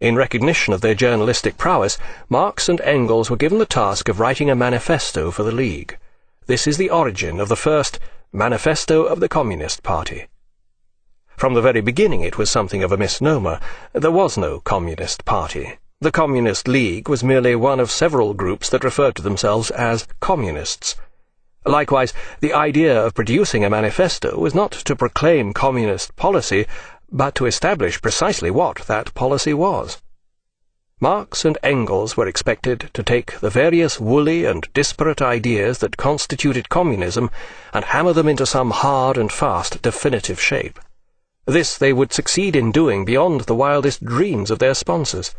In recognition of their journalistic prowess, Marx and Engels were given the task of writing a manifesto for the League. This is the origin of the first Manifesto of the Communist Party. From the very beginning it was something of a misnomer. There was no Communist Party. The Communist League was merely one of several groups that referred to themselves as Communists. Likewise, the idea of producing a manifesto was not to proclaim communist policy, but to establish precisely what that policy was. Marx and Engels were expected to take the various woolly and disparate ideas that constituted communism and hammer them into some hard and fast definitive shape. This they would succeed in doing beyond the wildest dreams of their sponsors.